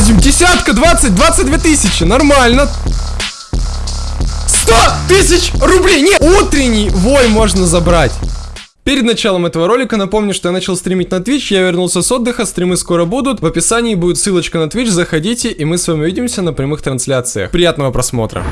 Азим, десятка, 20, 22 тысячи, нормально. 100 тысяч рублей, нет, утренний вой можно забрать. Перед началом этого ролика напомню, что я начал стримить на Twitch, я вернулся с отдыха, стримы скоро будут. В описании будет ссылочка на Twitch, заходите, и мы с вами увидимся на прямых трансляциях. Приятного просмотра.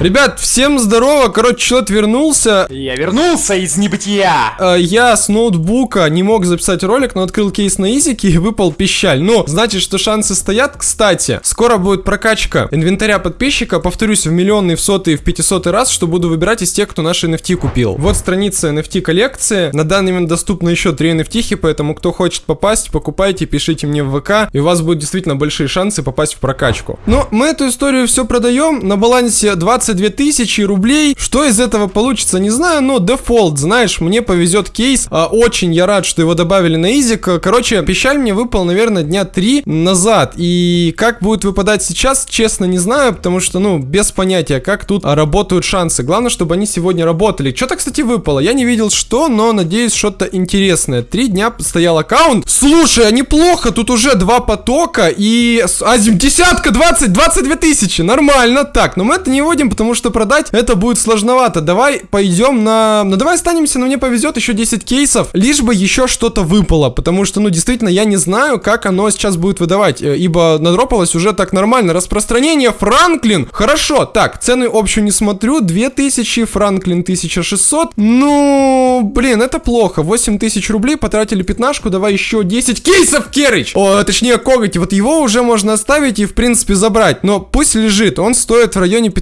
Ребят, всем здорово, короче, человек вернулся. Я вернулся из небытия. Э, Я с ноутбука не мог записать ролик, но открыл кейс на изике и выпал пищаль. Ну, значит, что шансы стоят. Кстати, скоро будет прокачка инвентаря подписчика, повторюсь, в миллионный, в сотый, в пятисотый раз, что буду выбирать из тех, кто наши NFT купил. Вот страница NFT коллекции. На данный момент доступно еще 3 NFT, поэтому кто хочет попасть, покупайте, пишите мне в ВК, и у вас будут действительно большие шансы попасть в прокачку. Но мы эту историю все продаем. На балансе 22 тысячи рублей. Что из этого получится, не знаю, но дефолт, знаешь, мне повезет кейс. А, очень я рад, что его добавили на изик. Короче, пищаль мне выпал, наверное, дня 3 назад. И как будет выпадать сейчас, честно не знаю, потому что, ну, без понятия, как тут работают шансы. Главное, чтобы они сегодня работали. Что-то, кстати, выпало. Я не видел, что, но надеюсь, что-то интересное. Три дня стоял аккаунт. Слушай, а неплохо, тут уже два потока и... Азим, десятка, 20, 22 тысячи. Нормально. Так, но мы это не вводим, потому что продать это будет сложновато. Давай пойдем на... Ну, давай останемся, но мне повезет еще 10 кейсов, лишь бы еще что-то выпало, потому что, ну, действительно, я не знаю, как оно сейчас будет выдавать, э, ибо надропалось уже так нормально. Распространение Франклин. Хорошо, так, цены общую не смотрю. 2000, Франклин 1600. Ну, блин, это плохо. 8000 рублей, потратили пятнашку, давай еще 10 кейсов, Керыч! О, точнее, коготь. Вот его уже можно оставить и, в принципе, забрать. Но пусть лежит. Он стоит в районе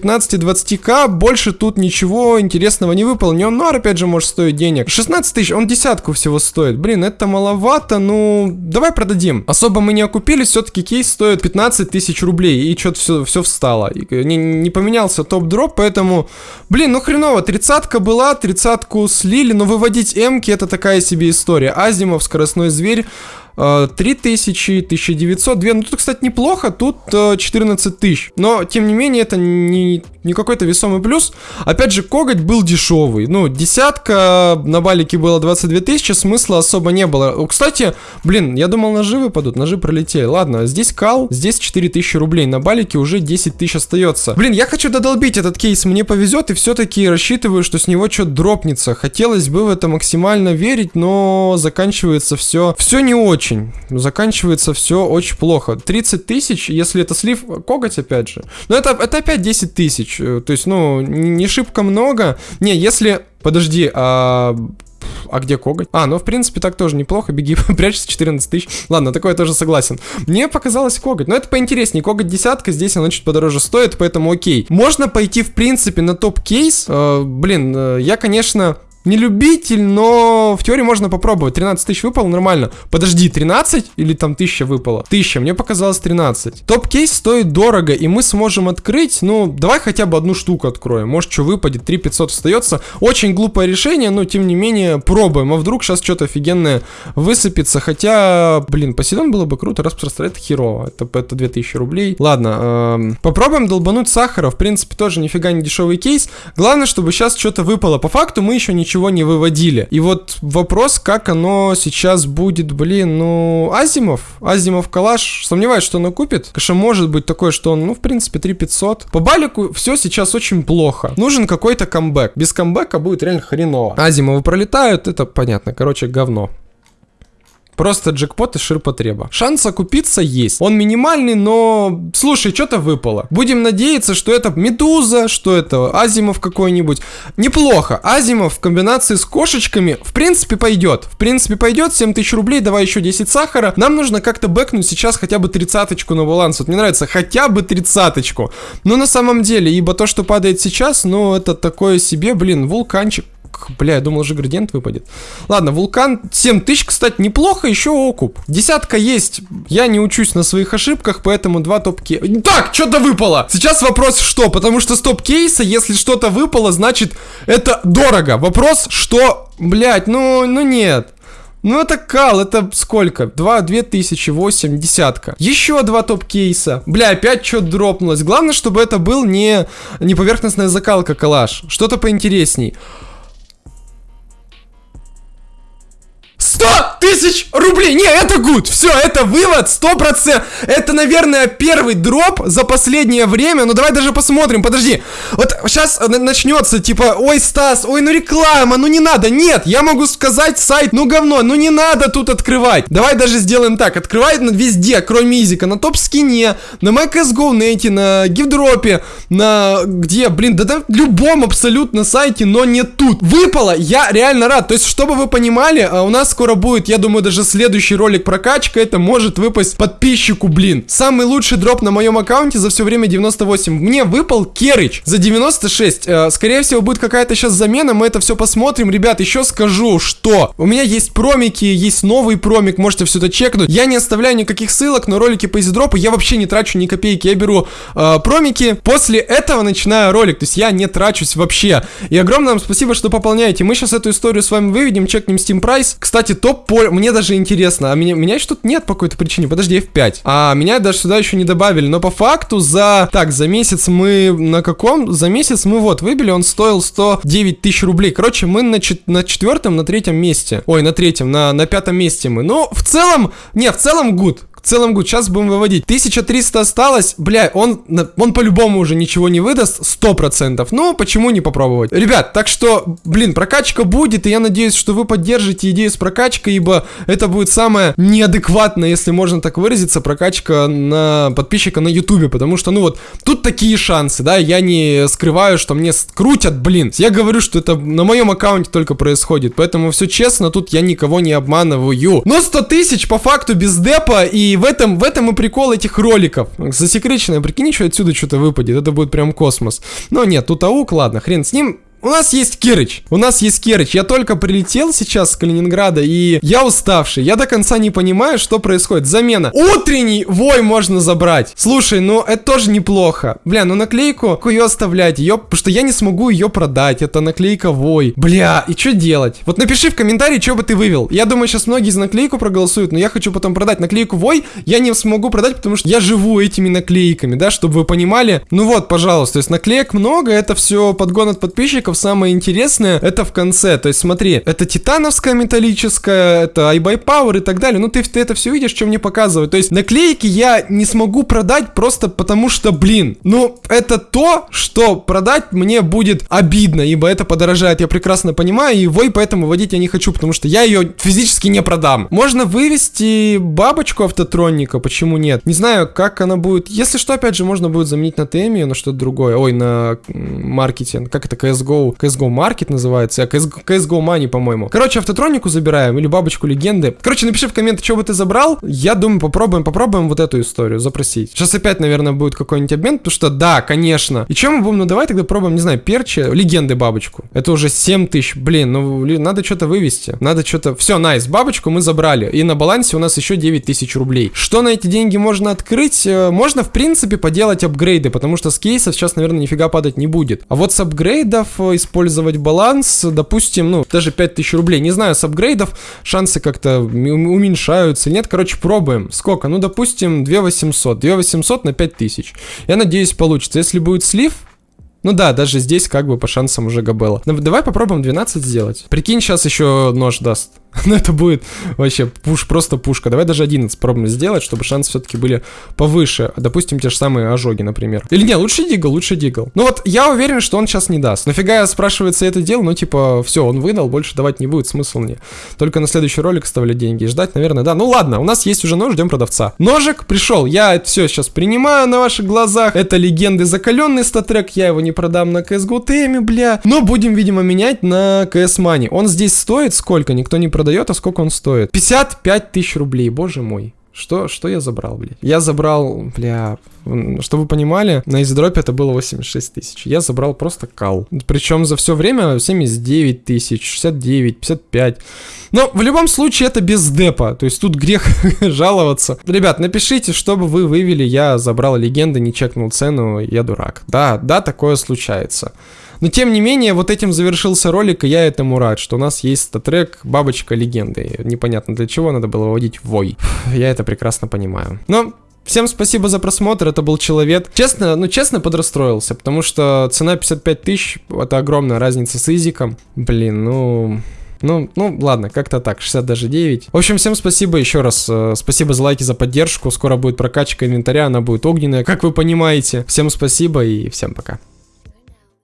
15-20к. Больше тут ничего интересного не выполнен. Но, опять же, может стоить денег. 16 тысяч, он десятку всего стоит. Блин, это маловато. Ну, давай продадим. Особо мы не окупились. Все-таки кейс стоит 15 тысяч рублей. И что-то все, все встало. И не, не поменялся топ-дроп, поэтому... Блин, ну хреново. Тридцатка была, тридцатку слили, но выводить эмки это такая себе история. Азимов, скоростной зверь. 3000, 1900, 2. Ну, тут, кстати, неплохо. Тут 14 тысяч. Но, тем не менее, это не, не какой-то весомый плюс. Опять же, коготь был дешевый. Ну, десятка на балике было 22 тысячи, смысла особо не было. Кстати, блин, я думал, ножи выпадут, ножи пролетели. Ладно, здесь кал, здесь 4000 рублей. На балике уже 10 тысяч остается. Блин, я хочу додолбить этот кейс, мне повезет, и все-таки рассчитываю, что с него что-то дропнется. Хотелось бы в это максимально верить, но заканчивается все, все не очень. Заканчивается все очень плохо. 30 тысяч, если это слив коготь, опять же. Но это, это опять 10 тысяч. Э, то есть, ну, не шибко много. Не, если... Подожди, а... А где коготь? А, ну, в принципе, так тоже неплохо. Беги, прячься, 14 тысяч. Ладно, такое тоже согласен. Мне показалось коготь. Но это поинтереснее. Коготь десятка, здесь она чуть подороже стоит, поэтому окей. Можно пойти, в принципе, на топ-кейс. Э, блин, э, я, конечно не любитель, но в теории можно попробовать. 13 тысяч выпало, нормально. Подожди, 13 или там 1000 выпало? 1000, мне показалось 13. Топ-кейс стоит дорого, и мы сможем открыть, ну, давай хотя бы одну штуку откроем. Может, что выпадет, 3500 остается. Очень глупое решение, но тем не менее пробуем. А вдруг сейчас что-то офигенное высыпется. Хотя, блин, Посейдон было бы круто распространять херово. Это, это 2000 рублей. Ладно, эм, попробуем долбануть сахара. В принципе, тоже нифига не дешевый кейс. Главное, чтобы сейчас что-то выпало. По факту мы еще ничего ничего не выводили. И вот вопрос, как оно сейчас будет, блин, ну, Азимов, Азимов Калаш, сомневаюсь, что оно купит. Конечно, может быть такое, что он, ну, в принципе, 3500. По балику все сейчас очень плохо. Нужен какой-то камбэк. Без камбэка будет реально хреново. Азимовы пролетают, это понятно, короче, говно. Просто джекпот и ширпотреба. Шанс окупиться есть. Он минимальный, но... Слушай, что-то выпало. Будем надеяться, что это Медуза, что это Азимов какой-нибудь. Неплохо. Азимов в комбинации с кошечками, в принципе, пойдет. В принципе, пойдет. 7000 рублей, давай еще 10 сахара. Нам нужно как-то бэкнуть сейчас хотя бы тридцаточку на баланс. Вот мне нравится хотя бы тридцаточку. Но на самом деле, ибо то, что падает сейчас, ну, это такое себе, блин, вулканчик Бля, я думал, уже градиент выпадет. Ладно, вулкан 7000, кстати, неплохо, еще окуп. Десятка есть. Я не учусь на своих ошибках, поэтому два топ-кейса. Так, что-то выпало. Сейчас вопрос, что? Потому что с топ-кейса, если что-то выпало, значит, это дорого. Вопрос, что... Блять, ну, ну нет. Ну это кал, это сколько? 2, 2 тысячи, 8, десятка. Еще два топ-кейса. Бля, опять что-то дропнулось. Главное, чтобы это был не, не поверхностная закалка калаш. Что-то поинтересней. 100 тысяч рублей! Не, это гуд! Все, это вывод, 100%. Это, наверное, первый дроп за последнее время. Ну, давай даже посмотрим, подожди. Вот сейчас начнется, типа, ой, Стас, ой, ну реклама, ну не надо. Нет, я могу сказать сайт, ну говно, ну не надо тут открывать. Давай даже сделаем так, открывай везде, кроме Изика, на топ-скине, на MyCSGO нете, на гифдропе, на где, блин, да, да любом абсолютно сайте, но не тут. Выпало, я реально рад. То есть, чтобы вы понимали, а, у нас скоро будет, я думаю, даже следующий ролик прокачка, это может выпасть подписчику, блин. Самый лучший дроп на моем аккаунте за все время 98. Мне выпал Керыч за 96. Э, скорее всего, будет какая-то сейчас замена, мы это все посмотрим. Ребят, еще скажу, что у меня есть промики, есть новый промик, можете все это чекнуть. Я не оставляю никаких ссылок на ролики по издропу, я вообще не трачу ни копейки. Я беру э, промики, после этого начинаю ролик, то есть я не трачусь вообще. И огромное вам спасибо, что пополняете. Мы сейчас эту историю с вами выведем, чекнем Steam Price. Кстати, топ по... Мне даже интересно, а меня, меня что-то нет по какой-то причине. Подожди, F5. А меня даже сюда еще не добавили. Но по факту за... Так, за месяц мы на каком? За месяц мы вот выбили, он стоил 109 тысяч рублей. Короче, мы на, чет... на четвертом, на третьем месте. Ой, на третьем, на, на пятом месте мы. Ну, в целом... Не, в целом гуд целом гуд. Сейчас будем выводить. 1300 осталось. Бля, он, он по-любому уже ничего не выдаст. 100%. Ну, почему не попробовать? Ребят, так что, блин, прокачка будет. И я надеюсь, что вы поддержите идею с прокачкой, ибо это будет самая неадекватная, если можно так выразиться, прокачка на подписчика на ютубе. Потому что, ну вот, тут такие шансы, да. Я не скрываю, что мне крутят, блин. Я говорю, что это на моем аккаунте только происходит. Поэтому все честно, тут я никого не обманываю. Но 100 тысяч по факту без депа и в этом, в этом и прикол этих роликов. Засекреченное, прикинь, что отсюда что-то выпадет. Это будет прям космос. Но нет, тут аук, ладно, хрен с ним. У нас есть Кирыч. У нас есть Кирыч. Я только прилетел сейчас с Калининграда, и я уставший. Я до конца не понимаю, что происходит. Замена. Утренний вой можно забрать. Слушай, ну это тоже неплохо. Бля, ну наклейку ее оставлять. Ее, потому что я не смогу ее продать. Это наклейка вой. Бля, и что делать? Вот напиши в комментарии, что бы ты вывел. Я думаю, сейчас многие за наклейку проголосуют, но я хочу потом продать наклейку вой. Я не смогу продать, потому что я живу этими наклейками, да, чтобы вы понимали. Ну вот, пожалуйста, то есть наклеек много, это все подгон от подписчиков самое интересное это в конце. То есть смотри, это титановская металлическая, это iBuy и так далее. Ну ты, ты это все видишь, что мне показывают. То есть наклейки я не смогу продать просто потому что, блин, ну это то, что продать мне будет обидно, ибо это подорожает, я прекрасно понимаю, его и поэтому водить я не хочу, потому что я ее физически не продам. Можно вывести бабочку автотроника, почему нет? Не знаю, как она будет. Если что, опять же, можно будет заменить на Темию, на что-то другое. Ой, на маркетинг. Как это, CSGO CSGO, CSGO Market называется, а CSGO, CSGO Money, по-моему. Короче, автотронику забираем или бабочку легенды. Короче, напиши в комменты, что бы ты забрал. Я думаю, попробуем, попробуем вот эту историю запросить. Сейчас опять, наверное, будет какой-нибудь обмен, потому что да, конечно. И что мы будем? Ну давай тогда пробуем, не знаю, перчи, легенды бабочку. Это уже 7 тысяч. Блин, ну надо что-то вывести. Надо что-то... Все, найс, бабочку мы забрали. И на балансе у нас еще 9 тысяч рублей. Что на эти деньги можно открыть? Э, можно, в принципе, поделать апгрейды, потому что с кейсов сейчас, наверное, нифига падать не будет. А вот с апгрейдов э, использовать баланс, допустим, ну, даже 5000 рублей. Не знаю, с апгрейдов шансы как-то уменьшаются. Нет, короче, пробуем. Сколько? Ну, допустим, 2800. 2800 на 5000. Я надеюсь, получится. Если будет слив, ну да, даже здесь как бы по шансам уже габела. Давай попробуем 12 сделать. Прикинь, сейчас еще нож даст. Ну это будет вообще пуш, просто пушка. Давай даже 11 пробуем сделать, чтобы шансы все-таки были повыше. Допустим, те же самые ожоги, например. Или не, лучше дигл, лучше дигл. Ну вот, я уверен, что он сейчас не даст. Нафига я, спрашивается, это дело? Ну типа, все, он выдал, больше давать не будет, смысл мне. Только на следующий ролик оставлять деньги и ждать, наверное, да. Ну ладно, у нас есть уже нож, ждем продавца. Ножик пришел, я это все сейчас принимаю на ваших глазах. Это легенды закаленный статрек, я его не продам на CSGO теме, бля. Но будем, видимо, менять на CS Money. Он здесь стоит сколько? Никто не продает продает, а сколько он стоит? 55 тысяч рублей, боже мой. Что, что я забрал, блядь? Я забрал, бля, чтобы вы понимали, на издропе это было 86 тысяч. Я забрал просто кал. Причем за все время 79 тысяч, 69, 55. Но в любом случае это без депа. То есть тут грех жаловаться. Ребят, напишите, чтобы вы вывели. Я забрал легенды, не чекнул цену, я дурак. Да, да, такое случается. Но тем не менее, вот этим завершился ролик, и я этому рад, что у нас есть статрек Бабочка Легенды. Непонятно для чего надо было выводить вой. Я это прекрасно понимаю. Но Всем спасибо за просмотр, это был Человек. Честно, ну честно подрастроился, потому что цена 55 тысяч, это огромная разница с изиком. Блин, ну... Ну, ну, ладно, как-то так, 60 даже 9. В общем, всем спасибо еще раз. э, Спасибо за лайки, за поддержку. Скоро будет прокачка инвентаря, она будет огненная, как вы понимаете. Всем спасибо и всем пока.